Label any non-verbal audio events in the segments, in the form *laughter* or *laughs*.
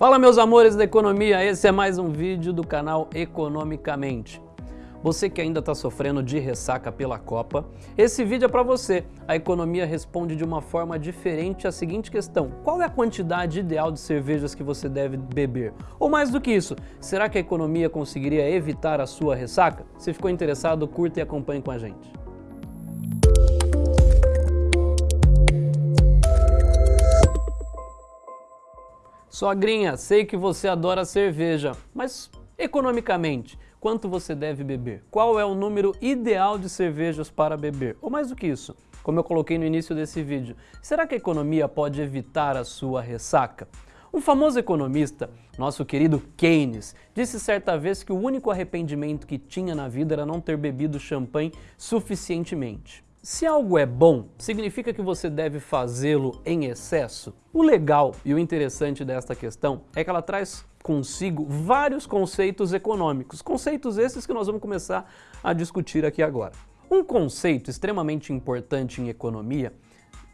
Fala meus amores da economia, esse é mais um vídeo do canal Economicamente. Você que ainda está sofrendo de ressaca pela Copa, esse vídeo é para você. A economia responde de uma forma diferente à seguinte questão. Qual é a quantidade ideal de cervejas que você deve beber? Ou mais do que isso, será que a economia conseguiria evitar a sua ressaca? Se ficou interessado, curta e acompanhe com a gente. Sogrinha, sei que você adora cerveja, mas economicamente, quanto você deve beber? Qual é o número ideal de cervejas para beber? Ou mais do que isso, como eu coloquei no início desse vídeo, será que a economia pode evitar a sua ressaca? Um famoso economista, nosso querido Keynes, disse certa vez que o único arrependimento que tinha na vida era não ter bebido champanhe suficientemente. Se algo é bom, significa que você deve fazê-lo em excesso? O legal e o interessante desta questão é que ela traz consigo vários conceitos econômicos, conceitos esses que nós vamos começar a discutir aqui agora. Um conceito extremamente importante em economia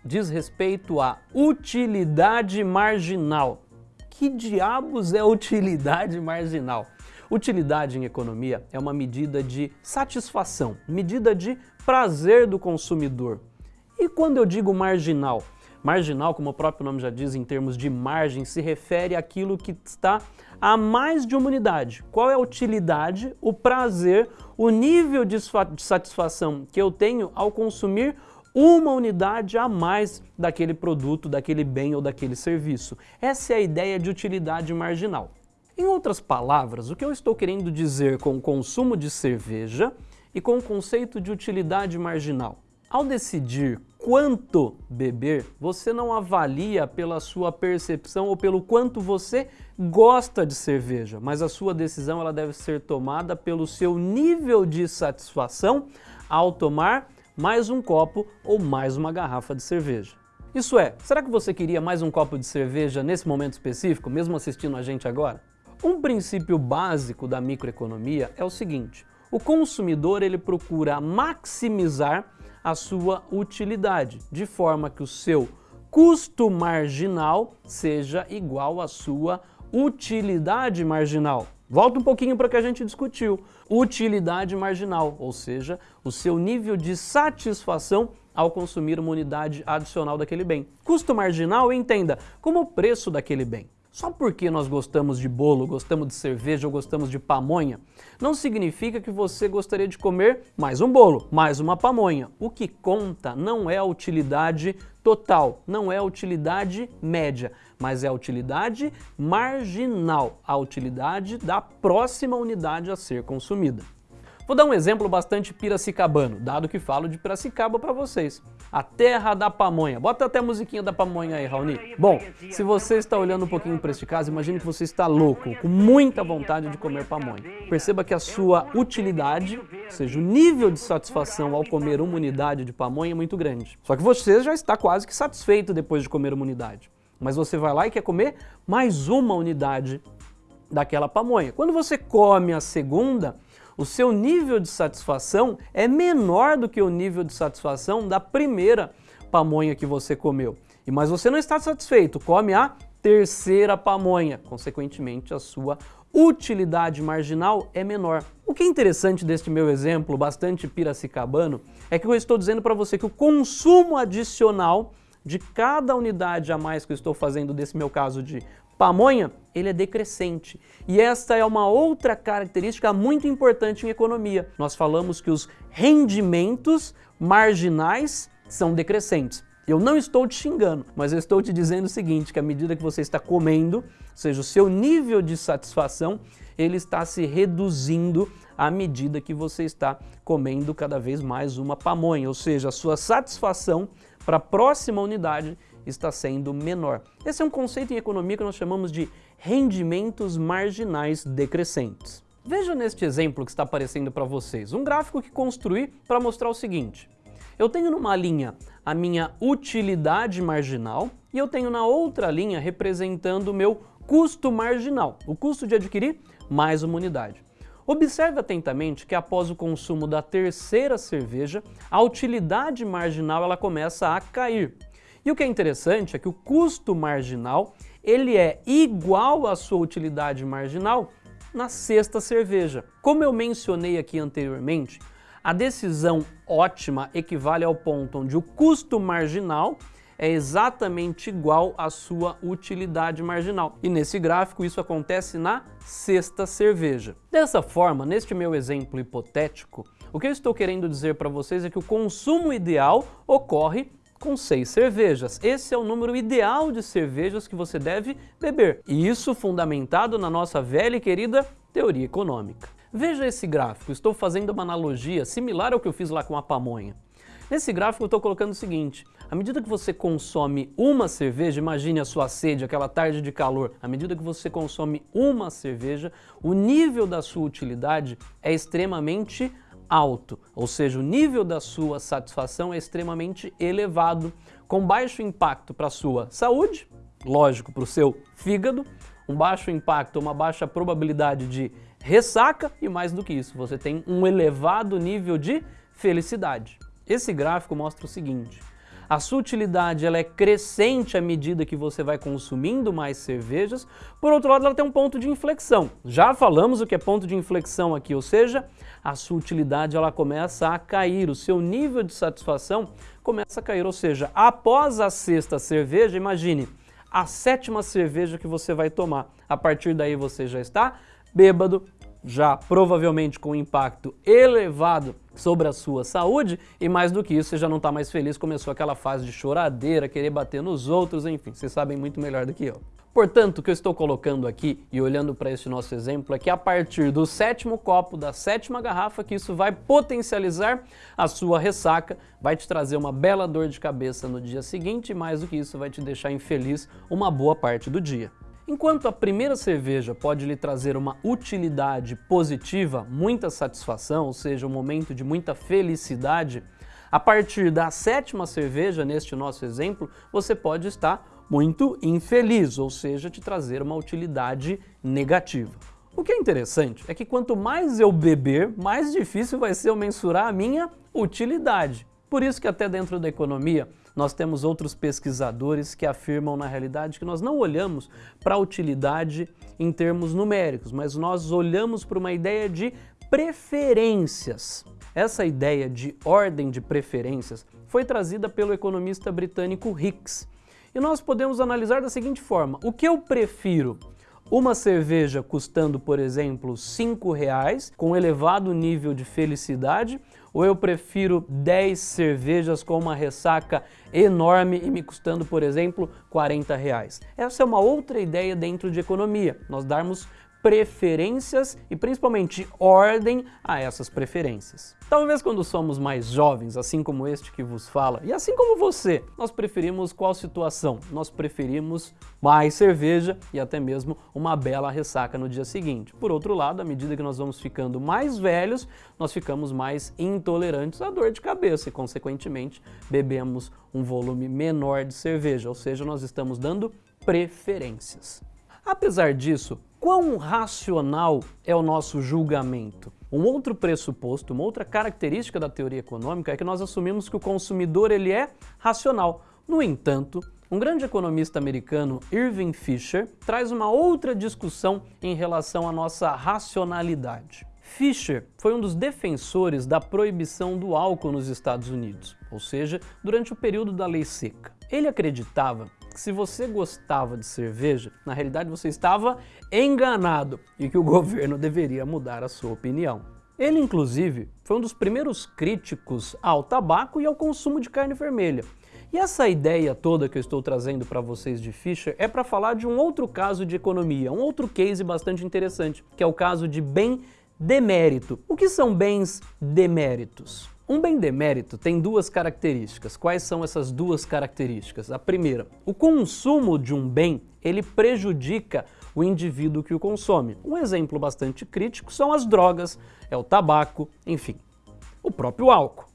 diz respeito à utilidade marginal. Que diabos é utilidade marginal? Utilidade em economia é uma medida de satisfação, medida de prazer do consumidor. E quando eu digo marginal? Marginal, como o próprio nome já diz, em termos de margem, se refere àquilo que está a mais de uma unidade. Qual é a utilidade, o prazer, o nível de satisfação que eu tenho ao consumir uma unidade a mais daquele produto, daquele bem ou daquele serviço. Essa é a ideia de utilidade marginal. Em outras palavras, o que eu estou querendo dizer com o consumo de cerveja e com o conceito de utilidade marginal? Ao decidir quanto beber, você não avalia pela sua percepção ou pelo quanto você gosta de cerveja, mas a sua decisão ela deve ser tomada pelo seu nível de satisfação ao tomar mais um copo ou mais uma garrafa de cerveja. Isso é, será que você queria mais um copo de cerveja nesse momento específico, mesmo assistindo a gente agora? Um princípio básico da microeconomia é o seguinte, o consumidor ele procura maximizar a sua utilidade, de forma que o seu custo marginal seja igual à sua utilidade marginal. Volta um pouquinho para o que a gente discutiu. Utilidade marginal, ou seja, o seu nível de satisfação ao consumir uma unidade adicional daquele bem. Custo marginal, entenda, como o preço daquele bem. Só porque nós gostamos de bolo, gostamos de cerveja ou gostamos de pamonha, não significa que você gostaria de comer mais um bolo, mais uma pamonha. O que conta não é a utilidade total, não é a utilidade média, mas é a utilidade marginal, a utilidade da próxima unidade a ser consumida. Vou dar um exemplo bastante piracicabano, dado que falo de Piracicaba para vocês. A terra da pamonha. Bota até a musiquinha da pamonha aí, Raoni. Bom, se você está olhando um pouquinho para este caso, imagine que você está louco, com muita vontade de comer pamonha. Perceba que a sua utilidade, ou seja, o nível de satisfação ao comer uma unidade de pamonha é muito grande. Só que você já está quase que satisfeito depois de comer uma unidade. Mas você vai lá e quer comer mais uma unidade daquela pamonha. Quando você come a segunda, o seu nível de satisfação é menor do que o nível de satisfação da primeira pamonha que você comeu. E Mas você não está satisfeito, come a terceira pamonha, consequentemente a sua utilidade marginal é menor. O que é interessante deste meu exemplo, bastante piracicabano, é que eu estou dizendo para você que o consumo adicional de cada unidade a mais que eu estou fazendo desse meu caso de pamonha, ele é decrescente. E esta é uma outra característica muito importante em economia. Nós falamos que os rendimentos marginais são decrescentes. Eu não estou te xingando, mas eu estou te dizendo o seguinte, que à medida que você está comendo, ou seja, o seu nível de satisfação, ele está se reduzindo à medida que você está comendo cada vez mais uma pamonha, ou seja, a sua satisfação para a próxima unidade está sendo menor. Esse é um conceito em economia que nós chamamos de rendimentos marginais decrescentes. Veja neste exemplo que está aparecendo para vocês, um gráfico que construí para mostrar o seguinte. Eu tenho numa linha a minha utilidade marginal e eu tenho na outra linha representando o meu custo marginal, o custo de adquirir mais uma unidade. Observe atentamente que após o consumo da terceira cerveja, a utilidade marginal ela começa a cair. E o que é interessante é que o custo marginal ele é igual à sua utilidade marginal na sexta cerveja. Como eu mencionei aqui anteriormente, a decisão ótima equivale ao ponto onde o custo marginal é exatamente igual à sua utilidade marginal. E nesse gráfico isso acontece na sexta cerveja. Dessa forma, neste meu exemplo hipotético, o que eu estou querendo dizer para vocês é que o consumo ideal ocorre com seis cervejas. Esse é o número ideal de cervejas que você deve beber. E isso fundamentado na nossa velha e querida teoria econômica. Veja esse gráfico, estou fazendo uma analogia similar ao que eu fiz lá com a pamonha. Nesse gráfico eu estou colocando o seguinte, à medida que você consome uma cerveja, imagine a sua sede, aquela tarde de calor, à medida que você consome uma cerveja, o nível da sua utilidade é extremamente alto, ou seja, o nível da sua satisfação é extremamente elevado, com baixo impacto para a sua saúde, lógico, para o seu fígado, um baixo impacto, uma baixa probabilidade de ressaca e mais do que isso, você tem um elevado nível de felicidade. Esse gráfico mostra o seguinte, a sua utilidade ela é crescente à medida que você vai consumindo mais cervejas. Por outro lado, ela tem um ponto de inflexão. Já falamos o que é ponto de inflexão aqui, ou seja, a sua utilidade ela começa a cair, o seu nível de satisfação começa a cair. Ou seja, após a sexta cerveja, imagine, a sétima cerveja que você vai tomar. A partir daí você já está bêbado, já provavelmente com impacto elevado sobre a sua saúde e mais do que isso, você já não está mais feliz, começou aquela fase de choradeira, querer bater nos outros, enfim, vocês sabem muito melhor do que eu. Portanto, o que eu estou colocando aqui e olhando para esse nosso exemplo é que a partir do sétimo copo, da sétima garrafa, que isso vai potencializar a sua ressaca, vai te trazer uma bela dor de cabeça no dia seguinte e mais do que isso vai te deixar infeliz uma boa parte do dia. Enquanto a primeira cerveja pode lhe trazer uma utilidade positiva, muita satisfação, ou seja, um momento de muita felicidade, a partir da sétima cerveja, neste nosso exemplo, você pode estar muito infeliz, ou seja, te trazer uma utilidade negativa. O que é interessante é que quanto mais eu beber, mais difícil vai ser eu mensurar a minha utilidade. Por isso que até dentro da economia, nós temos outros pesquisadores que afirmam na realidade que nós não olhamos para a utilidade em termos numéricos, mas nós olhamos para uma ideia de preferências. Essa ideia de ordem de preferências foi trazida pelo economista britânico Hicks. E nós podemos analisar da seguinte forma, o que eu prefiro? Uma cerveja custando, por exemplo, R$ reais, com elevado nível de felicidade, ou eu prefiro 10 cervejas com uma ressaca enorme e me custando, por exemplo, 40 reais. Essa é uma outra ideia dentro de economia, nós darmos preferências e principalmente ordem a essas preferências. Talvez quando somos mais jovens, assim como este que vos fala, e assim como você, nós preferimos qual situação? Nós preferimos mais cerveja e até mesmo uma bela ressaca no dia seguinte. Por outro lado, à medida que nós vamos ficando mais velhos, nós ficamos mais intolerantes à dor de cabeça e, consequentemente, bebemos um volume menor de cerveja, ou seja, nós estamos dando preferências. Apesar disso, quão racional é o nosso julgamento? Um outro pressuposto, uma outra característica da teoria econômica é que nós assumimos que o consumidor ele é racional. No entanto, um grande economista americano, Irving Fisher, traz uma outra discussão em relação à nossa racionalidade. Fisher foi um dos defensores da proibição do álcool nos Estados Unidos, ou seja, durante o período da lei seca. Ele acreditava que se você gostava de cerveja, na realidade você estava enganado e que o *laughs* governo deveria mudar a sua opinião. Ele, inclusive, foi um dos primeiros críticos ao tabaco e ao consumo de carne vermelha. E essa ideia toda que eu estou trazendo para vocês de Fischer é para falar de um outro caso de economia, um outro case bastante interessante, que é o caso de bem demérito. O que são bens deméritos? Um bem demérito tem duas características. Quais são essas duas características? A primeira, o consumo de um bem, ele prejudica o indivíduo que o consome. Um exemplo bastante crítico são as drogas, é o tabaco, enfim, o próprio álcool.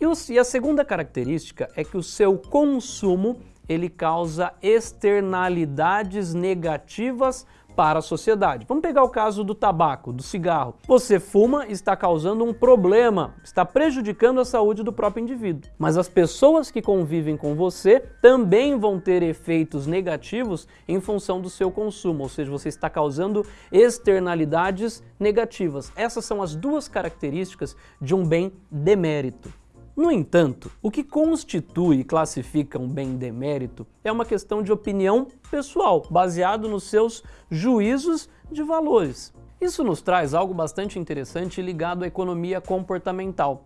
E a segunda característica é que o seu consumo ele causa externalidades negativas para a sociedade. Vamos pegar o caso do tabaco, do cigarro. Você fuma e está causando um problema, está prejudicando a saúde do próprio indivíduo. Mas as pessoas que convivem com você também vão ter efeitos negativos em função do seu consumo, ou seja, você está causando externalidades negativas. Essas são as duas características de um bem demérito. No entanto, o que constitui e classifica um bem demérito é uma questão de opinião pessoal, baseado nos seus juízos de valores. Isso nos traz algo bastante interessante ligado à economia comportamental.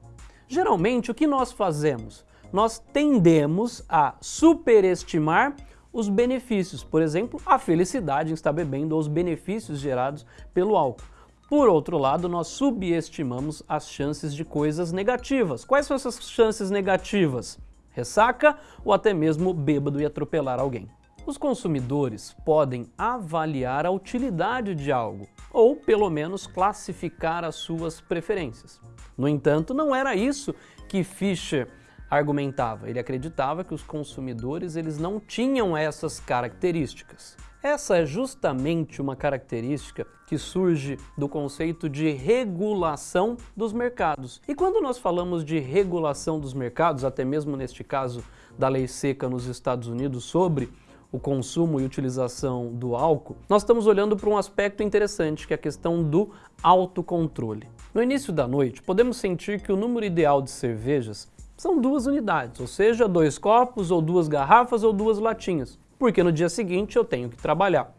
Geralmente, o que nós fazemos? Nós tendemos a superestimar os benefícios, por exemplo, a felicidade em estar bebendo ou os benefícios gerados pelo álcool. Por outro lado, nós subestimamos as chances de coisas negativas. Quais são essas chances negativas? Ressaca ou até mesmo bêbado e atropelar alguém. Os consumidores podem avaliar a utilidade de algo, ou pelo menos classificar as suas preferências. No entanto, não era isso que Fischer argumentava. Ele acreditava que os consumidores eles não tinham essas características. Essa é justamente uma característica que surge do conceito de regulação dos mercados. E quando nós falamos de regulação dos mercados, até mesmo neste caso da lei seca nos Estados Unidos sobre o consumo e utilização do álcool, nós estamos olhando para um aspecto interessante, que é a questão do autocontrole. No início da noite, podemos sentir que o número ideal de cervejas são duas unidades, ou seja, dois copos, ou duas garrafas, ou duas latinhas porque no dia seguinte eu tenho que trabalhar.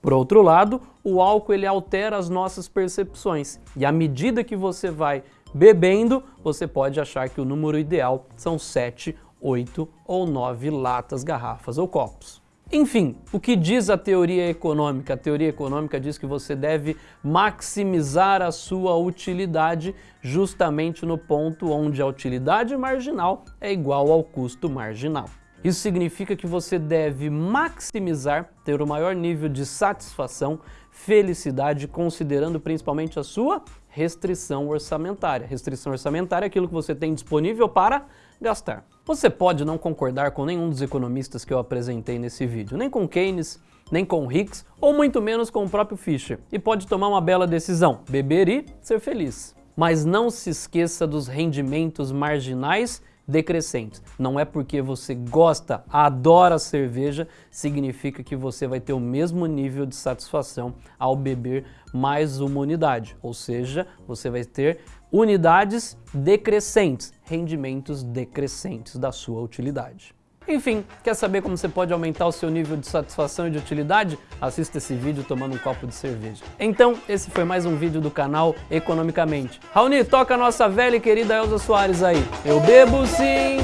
Por outro lado, o álcool ele altera as nossas percepções e à medida que você vai bebendo, você pode achar que o número ideal são 7, 8 ou 9 latas, garrafas ou copos. Enfim, o que diz a teoria econômica? A teoria econômica diz que você deve maximizar a sua utilidade justamente no ponto onde a utilidade marginal é igual ao custo marginal. Isso significa que você deve maximizar, ter o maior nível de satisfação, felicidade, considerando principalmente a sua restrição orçamentária. Restrição orçamentária é aquilo que você tem disponível para gastar. Você pode não concordar com nenhum dos economistas que eu apresentei nesse vídeo, nem com Keynes, nem com Hicks, ou muito menos com o próprio Fischer, e pode tomar uma bela decisão, beber e ser feliz. Mas não se esqueça dos rendimentos marginais decrescentes. Não é porque você gosta, adora cerveja, significa que você vai ter o mesmo nível de satisfação ao beber mais uma unidade. Ou seja, você vai ter unidades decrescentes, rendimentos decrescentes da sua utilidade. Enfim, quer saber como você pode aumentar o seu nível de satisfação e de utilidade? Assista esse vídeo tomando um copo de cerveja. Então, esse foi mais um vídeo do canal Economicamente. Raoni, toca a nossa velha e querida Elza Soares aí. Eu bebo sim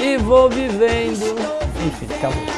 e vou vivendo. Enfim, acabou.